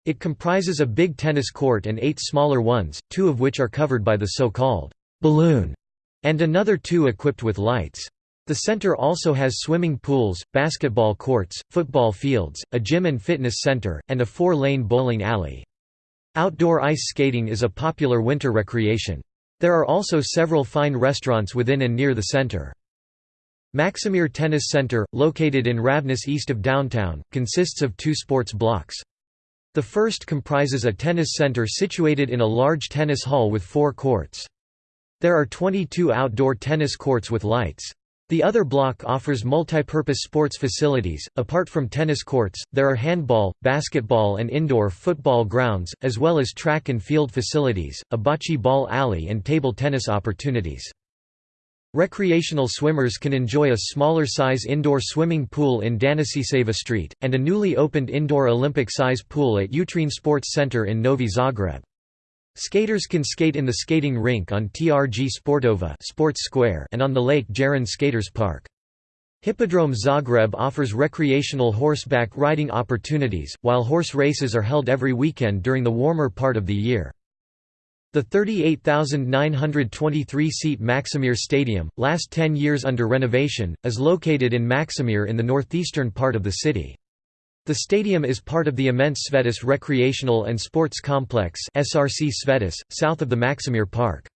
It comprises a big tennis court and eight smaller ones, two of which are covered by the so-called balloon, and another two equipped with lights. The center also has swimming pools, basketball courts, football fields, a gym and fitness center, and a four-lane bowling alley. Outdoor ice skating is a popular winter recreation. There are also several fine restaurants within and near the center. Maksimir Tennis Center, located in Ravnice east of downtown, consists of two sports blocks. The first comprises a tennis center situated in a large tennis hall with four courts. There are 22 outdoor tennis courts with lights. The other block offers multipurpose sports facilities. Apart from tennis courts, there are handball, basketball, and indoor football grounds, as well as track and field facilities, a bocce ball alley, and table tennis opportunities. Recreational swimmers can enjoy a smaller size indoor swimming pool in Daničićeva Street, and a newly opened indoor Olympic size pool at Utrine Sports Center in Novi Zagreb. Skaters can skate in the skating rink on TRG Sportova Sports Square and on the Lake Jarun Skaters Park. Hippodrome Zagreb offers recreational horseback riding opportunities, while horse races are held every weekend during the warmer part of the year. The 38,923-seat Maksimir Stadium, last 10 years under renovation, is located in Maksimir in the northeastern part of the city. The stadium is part of the immense Svetice Recreational and Sports Complex SRC Svetice, south of the Maksimir Park.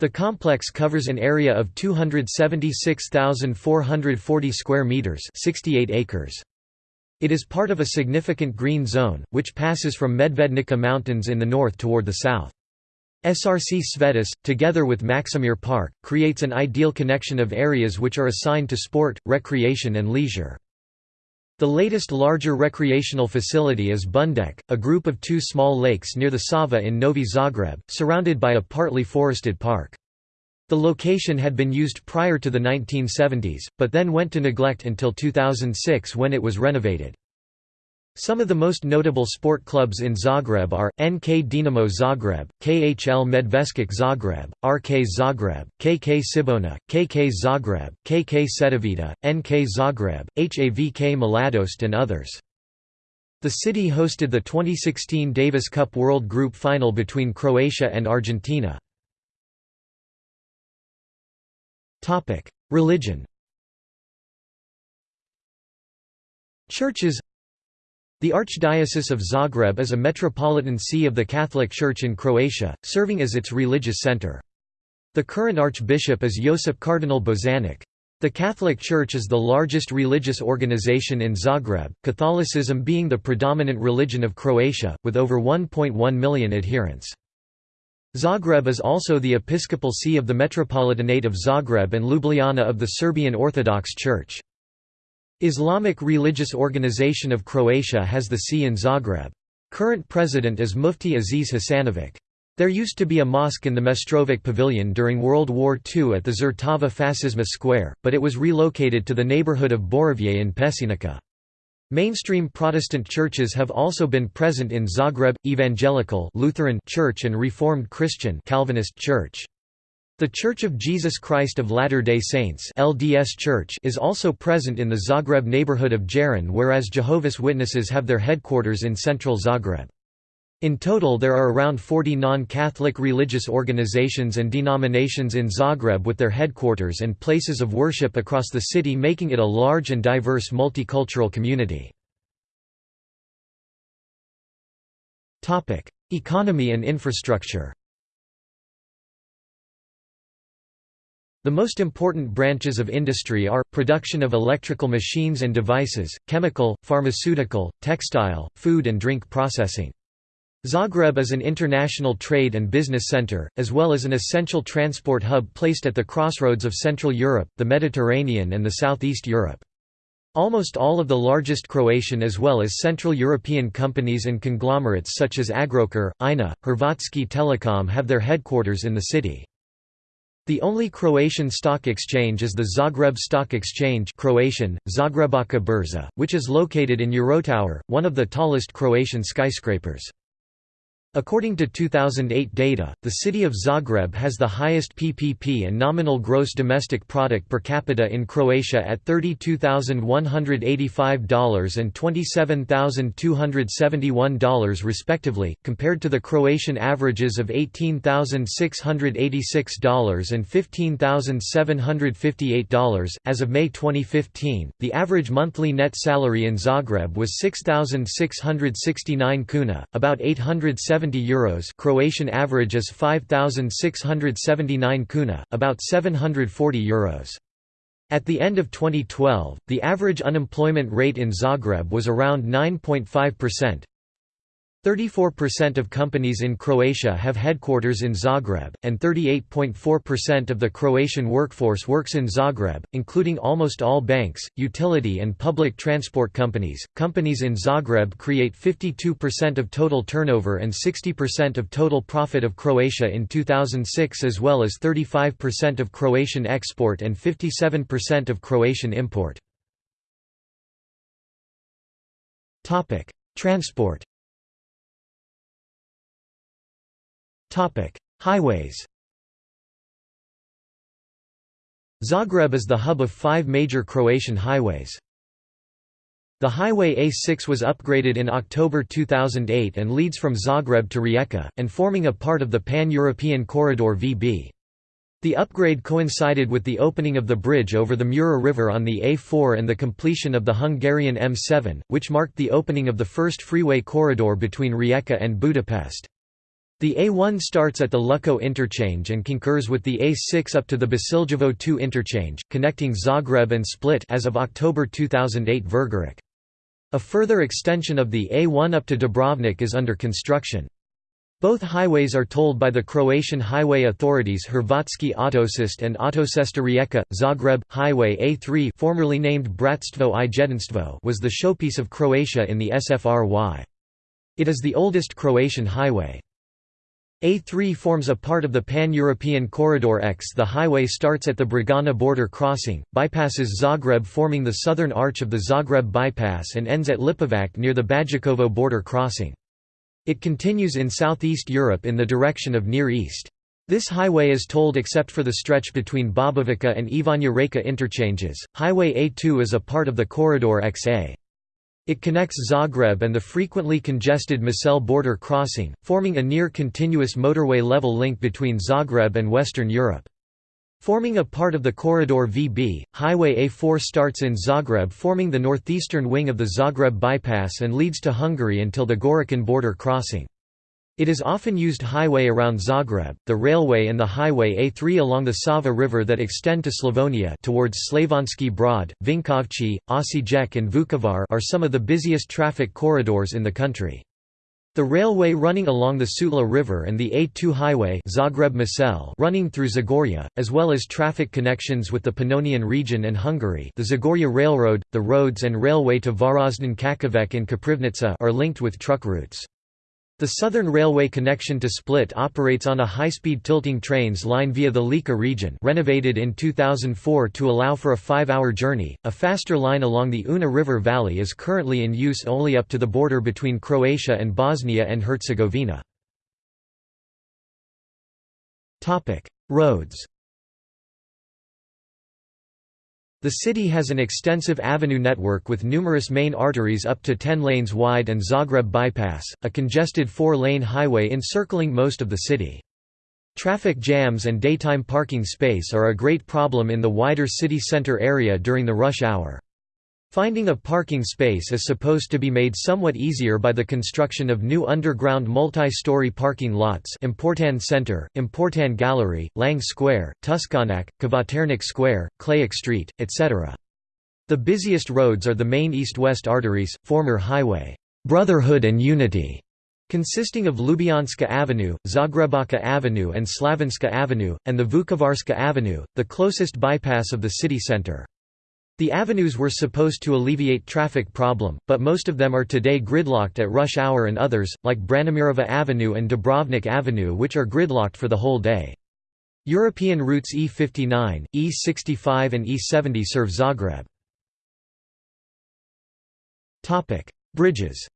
The complex covers an area of 276,440 square meters, 68 acres. It is part of a significant green zone, which passes from Medvednica Mountains in the north toward the south. SRC Svetice, together with Maksimir Park, creates an ideal connection of areas which are assigned to sport, recreation and leisure. The latest larger recreational facility is Bundek, a group of two small lakes near the Sava in Novi Zagreb, surrounded by a partly forested park. The location had been used prior to the 1970s, but then went to neglect until 2006 when it was renovated. Some of the most notable sport clubs in Zagreb are, NK Dinamo Zagreb, KHL Medveščak Zagreb, RK Zagreb, KK Cibona, KK Zagreb, KK Cedevita, NK Zagreb, HAVK Mladost and others. The city hosted the 2016 Davis Cup World Group Final between Croatia and Argentina. Religion Churches the Archdiocese of Zagreb is a metropolitan see of the Catholic Church in Croatia, serving as its religious center. The current archbishop is Josip Cardinal Bozanic. The Catholic Church is the largest religious organization in Zagreb, Catholicism being the predominant religion of Croatia, with over 1.1 million adherents. Zagreb is also the episcopal see of the Metropolitanate of Zagreb and Ljubljana of the Serbian Orthodox Church. Islamic Religious Organization of Croatia has the see in Zagreb. Current president is Mufti Aziz Hasanovic. There used to be a mosque in the Mestrovic Pavilion during World War II at the Zrtava Fasizma Square, but it was relocated to the neighborhood of Borovje in Peščenica. Mainstream Protestant churches have also been present in Zagreb, Evangelical Lutheran Church and Reformed Christian Calvinist Church. The Church of Jesus Christ of Latter-day Saints LDS Church is also present in the Zagreb neighborhood of Jarun whereas Jehovah's Witnesses have their headquarters in central Zagreb. In total there are around 40 non-Catholic religious organizations and denominations in Zagreb with their headquarters and places of worship across the city making it a large and diverse multicultural community. Economy and infrastructure The most important branches of industry are, production of electrical machines and devices, chemical, pharmaceutical, textile, food and drink processing. Zagreb is an international trade and business center, as well as an essential transport hub placed at the crossroads of Central Europe, the Mediterranean and the Southeast Europe. Almost all of the largest Croatian as well as Central European companies and conglomerates such as Agrokor, INA, Hrvatski Telekom have their headquarters in the city. The only Croatian stock exchange is the Zagreb Stock Exchange Croatian, Zagrebačka Burza, which is located in Eurotower, one of the tallest Croatian skyscrapers. According to 2008 data, the city of Zagreb has the highest PPP and nominal gross domestic product per capita in Croatia at $32,185 and $27,271 respectively, compared to the Croatian averages of $18,686 and $15,758. As of May 2015, the average monthly net salary in Zagreb was 6,669 kuna, about 870 70 euros Croatian average is 5679 kuna, about 740 euros. At the end of 2012, the average unemployment rate in Zagreb was around 9.5%. 34% of companies in Croatia have headquarters in Zagreb, and 38.4% of the Croatian workforce works in Zagreb, including almost all banks, utility and public transport companies. Companies in Zagreb create 52% of total turnover and 60% of total profit of Croatia in 2006 as well as 35% of Croatian export and 57% of Croatian import. Transport Highways Zagreb is the hub of five major Croatian highways. The highway A6 was upgraded in October 2008 and leads from Zagreb to Rijeka, and forming a part of the Pan-European Corridor VB. The upgrade coincided with the opening of the bridge over the Mura River on the A4 and the completion of the Hungarian M7, which marked the opening of the first freeway corridor between Rijeka and Budapest. The A1 starts at the Lučko interchange and concurs with the A6 up to the Bosiljevo 2 interchange, connecting Zagreb and Split as of October 2008 Vrgorac. A further extension of the A1 up to Dubrovnik is under construction. Both highways are tolled by the Croatian highway authorities Hrvatski Autocest and Autocesta Rijeka. Zagreb Highway A3, formerly named Bratstvo i Jedinstvo, was the showpiece of Croatia in the SFRY. It is the oldest Croatian highway. A3 forms a part of the Pan-European Corridor X. The highway starts at the Bregana border crossing, bypasses Zagreb forming the southern arch of the Zagreb bypass and ends at Lipovac near the Bajakovo border crossing. It continues in southeast Europe in the direction of Near East. This highway is tolled except for the stretch between Bobovica and Ivanja Reka interchanges. Highway A2 is a part of the Corridor XA. It connects Zagreb and the frequently congested Macelj border crossing, forming a near-continuous motorway level link between Zagreb and Western Europe. Forming a part of the Corridor VB, Highway A4 starts in Zagreb forming the northeastern wing of the Zagreb bypass and leads to Hungary until the Gorican border crossing. It is often used highway around Zagreb, the railway and the highway A3 along the Sava River that extend to Slavonia towards Slavonski Brod, Vinkovci, Osijek and Vukovar are some of the busiest traffic corridors in the country. The railway running along the Sutla River and the A2 highway Zagreb running through Zagorje, as well as traffic connections with the Pannonian region and Hungary the Zagorje Railroad, the roads and railway to Varaždin Čakovec and Koprivnica are linked with truck routes. The Southern Railway connection to Split operates on a high-speed tilting trains line via the Lika region renovated in 2004 to allow for a five-hour journey. A faster line along the Una River Valley is currently in use only up to the border between Croatia and Bosnia and Herzegovina. Roads The city has an extensive avenue network with numerous main arteries up to 10 lanes wide and Zagreb Bypass, a congested four-lane highway encircling most of the city. Traffic jams and daytime parking space are a great problem in the wider city center area during the rush hour. Finding a parking space is supposed to be made somewhat easier by the construction of new underground multi-story parking lots Importanne Center, Importanne Gallery, Lang Square, Tuškanac, Kvaternik Square, Klayak Street, etc. The busiest roads are the main east-west arteries, former highway, Brotherhood and Unity, consisting of Ljubljanska Avenue, Zagrebačka Avenue and Slavonska Avenue, and the Vukovarska Avenue, the closest bypass of the city center. The avenues were supposed to alleviate traffic problem, but most of them are today gridlocked at rush hour and others, like Branimirova Avenue and Dubrovnik Avenue which are gridlocked for the whole day. European routes E59, E65 and E70 serve Zagreb. Bridges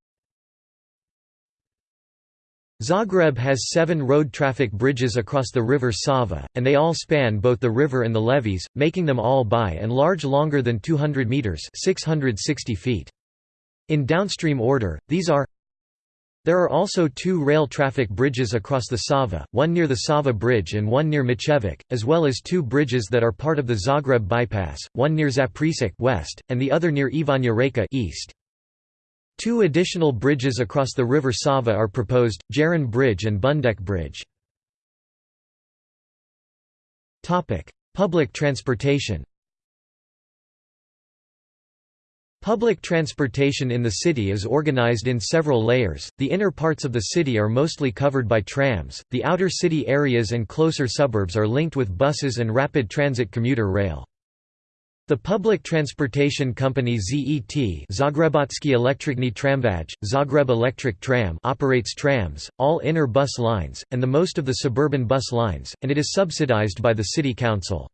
Zagreb has seven road traffic bridges across the river Sava, and they all span both the river and the levees, making them all by and large longer than 200 metres 660 feet. In downstream order, these are There are also two rail traffic bridges across the Sava, one near the Sava Bridge and one near Mičevec, as well as two bridges that are part of the Zagreb bypass, one near Zaprešić west, and the other near Ivanja Reka east. Two additional bridges across the river Sava are proposed, Jarun Bridge and Bundek Bridge. Public transportation Public transportation in the city is organized in several layers, the inner parts of the city are mostly covered by trams, the outer city areas and closer suburbs are linked with buses and rapid transit commuter rail. The public transportation company ZET Zagrebački Električni Tramvaj, Zagreb Electric Tram operates trams, all inner bus lines, and the most of the suburban bus lines, and it is subsidized by the city council.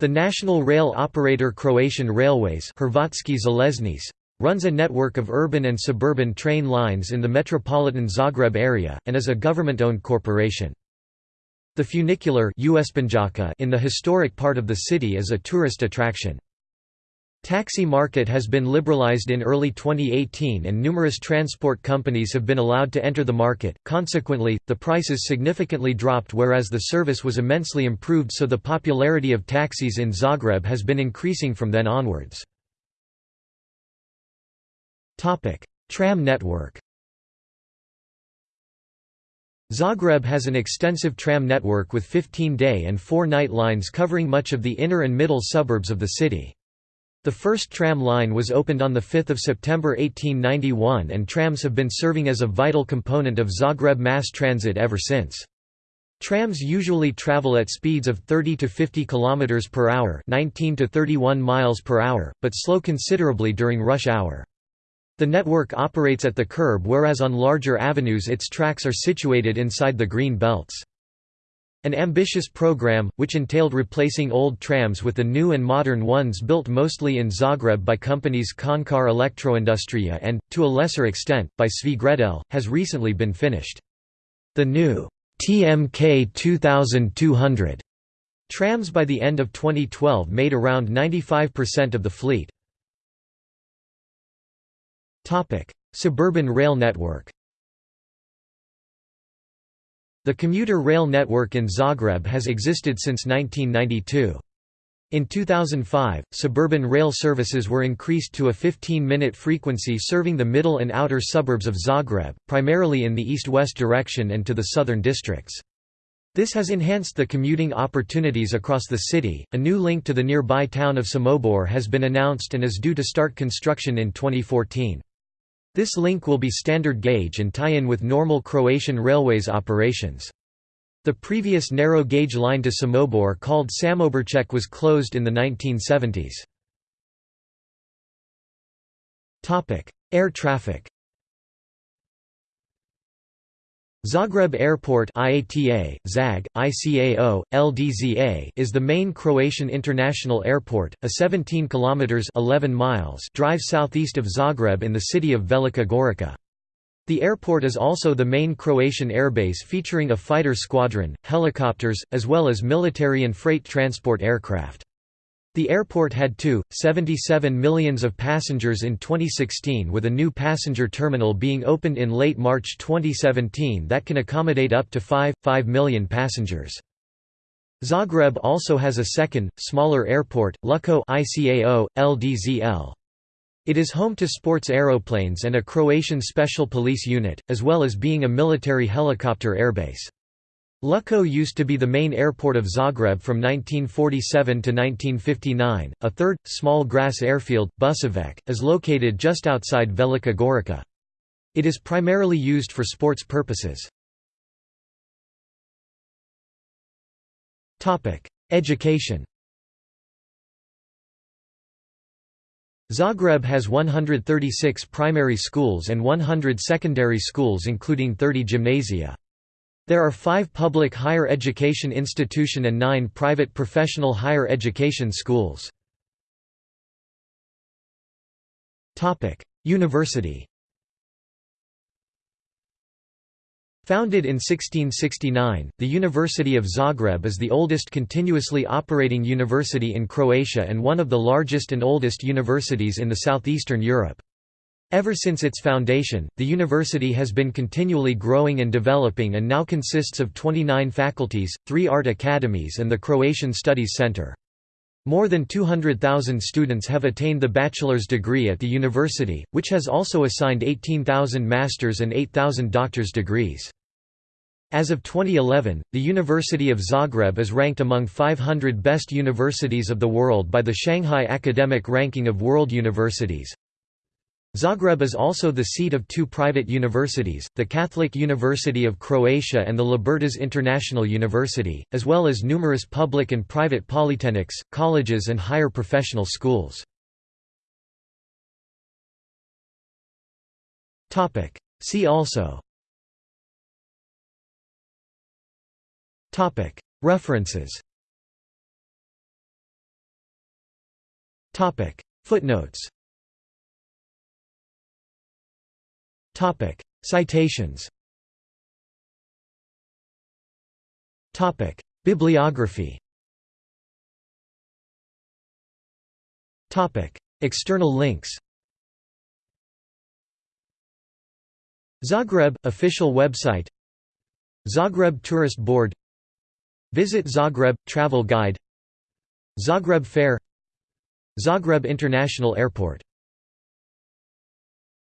The national rail operator Croatian Railways Željeznice, runs a network of urban and suburban train lines in the metropolitan Zagreb area, and is a government-owned corporation. The funicular in the historic part of the city is a tourist attraction. Taxi market has been liberalized in early 2018 and numerous transport companies have been allowed to enter the market, consequently, the prices significantly dropped whereas the service was immensely improved so the popularity of taxis in Zagreb has been increasing from then onwards. Tram network Zagreb has an extensive tram network with 15-day and 4-night lines covering much of the inner and middle suburbs of the city. The first tram line was opened on 5 September 1891 and trams have been serving as a vital component of Zagreb mass transit ever since. Trams usually travel at speeds of 30 to 50 km per hour, 19 to 31 miles per hour, but slow considerably during rush hour. The network operates at the curb whereas on larger avenues its tracks are situated inside the green belts. An ambitious program, which entailed replacing old trams with the new and modern ones built mostly in Zagreb by companies Končar Elektroindustrija and, to a lesser extent, by Svi Gredelj, has recently been finished. The new TMK 2200 trams by the end of 2012 made around 95% of the fleet. Suburban rail network The commuter rail network in Zagreb has existed since 1992. In 2005, suburban rail services were increased to a 15-minute frequency serving the middle and outer suburbs of Zagreb, primarily in the east-west direction and to the southern districts. This has enhanced the commuting opportunities across the city. A new link to the nearby town of Samobor has been announced and is due to start construction in 2014. This link will be standard gauge and tie in with normal Croatian Railways operations. The previous narrow gauge line to Samobor called Samoborček was closed in the 1970s. Air traffic Zagreb Airport IATA, ZAG, ICAO, LDZA is the main Croatian international airport, a 17 kilometers 11 miles drive southeast of Zagreb in the city of Velika Gorica. The airport is also the main Croatian airbase featuring a fighter squadron, helicopters, as well as military and freight transport aircraft. The airport had 2.77 millions of passengers in 2016 with a new passenger terminal being opened in late March 2017 that can accommodate up to 5.5 million passengers. Zagreb also has a second, smaller airport, Lučko ICAO, LDZL. It is home to sports aeroplanes and a Croatian special police unit, as well as being a military helicopter airbase. Lučko used to be the main airport of Zagreb from 1947 to 1959. A third, small grass airfield, Buševec, is located just outside Velika Gorica. It is primarily used for sports purposes. Education Zagreb has 136 primary schools and 100 secondary schools including 30 gymnasia. There are five public higher education institution and nine private professional higher education schools. University Founded in 1669, the University of Zagreb is the oldest continuously operating university in Croatia and one of the largest and oldest universities in the southeastern Europe. Ever since its foundation, the university has been continually growing and developing and now consists of 29 faculties, three art academies and the Croatian Studies Center. More than 200,000 students have attained the bachelor's degree at the university, which has also assigned 18,000 master's and 8,000 doctor's degrees. As of 2011, the University of Zagreb is ranked among 500 best universities of the world by the Shanghai Academic Ranking of World Universities. Zagreb is also the seat of two private universities, the Catholic University of Croatia and the Libertas International University, as well as numerous public and private polytechnics, colleges and higher professional schools. See also References Footnotes Topic: Citations. Topic: Bibliography. Topic: External links. Zagreb official website. Zagreb Tourist Board. Visit Zagreb travel guide. Zagreb Fair. Zagreb International Airport